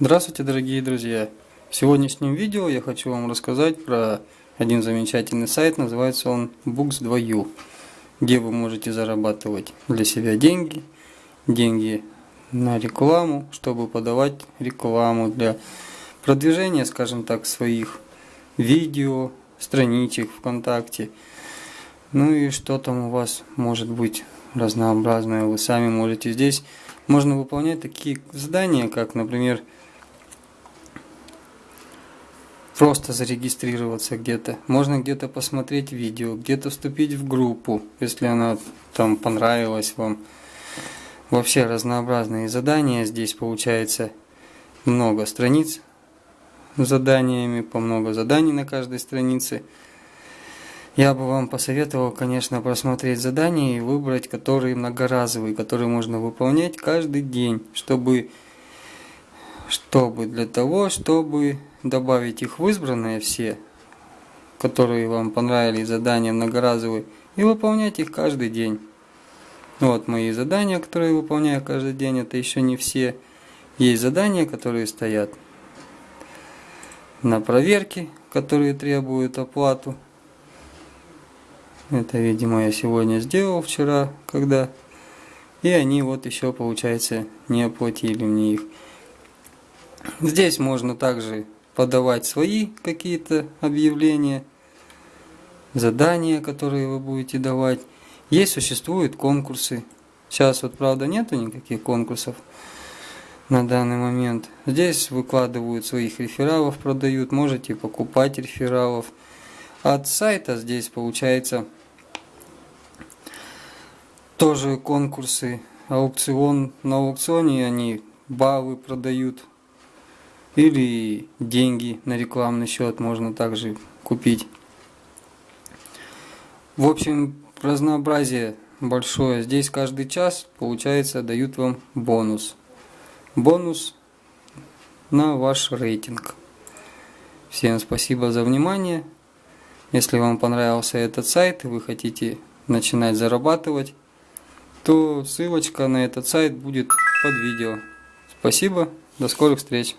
Здравствуйте, дорогие друзья! В сегодняшнем видео я хочу вам рассказать про один замечательный сайт, называется он Books2U, где вы можете зарабатывать для себя деньги, деньги на рекламу, чтобы подавать рекламу для продвижения, скажем так, своих видео, страничек ВКонтакте. Ну и что там у вас может быть разнообразное, вы сами можете здесь. Можно выполнять такие задания, как, например, просто зарегистрироваться где-то. Можно где-то посмотреть видео, где-то вступить в группу, если она там понравилась вам. Вообще разнообразные задания. Здесь получается много страниц заданиями, по много заданий на каждой странице. Я бы вам посоветовал, конечно, просмотреть задания и выбрать, которые многоразовые, которые можно выполнять каждый день, чтобы чтобы для того, чтобы добавить их в избранные все, которые вам понравились, задания многоразовые, и выполнять их каждый день. Вот мои задания, которые я выполняю каждый день, это еще не все. Есть задания, которые стоят на проверке, которые требуют оплату. Это, видимо, я сегодня сделал вчера, когда... И они вот еще, получается, не оплатили мне их. Здесь можно также подавать свои какие-то объявления, задания, которые вы будете давать. Есть, существуют конкурсы. Сейчас вот, правда, нету никаких конкурсов на данный момент. Здесь выкладывают своих рефералов, продают, можете покупать рефералов. От сайта здесь получается тоже конкурсы, аукцион. На аукционе они баллы продают или деньги на рекламный счет можно также купить. В общем, разнообразие большое. Здесь каждый час, получается, дают вам бонус. Бонус на ваш рейтинг. Всем спасибо за внимание. Если вам понравился этот сайт и вы хотите начинать зарабатывать, то ссылочка на этот сайт будет под видео. Спасибо, до скорых встреч!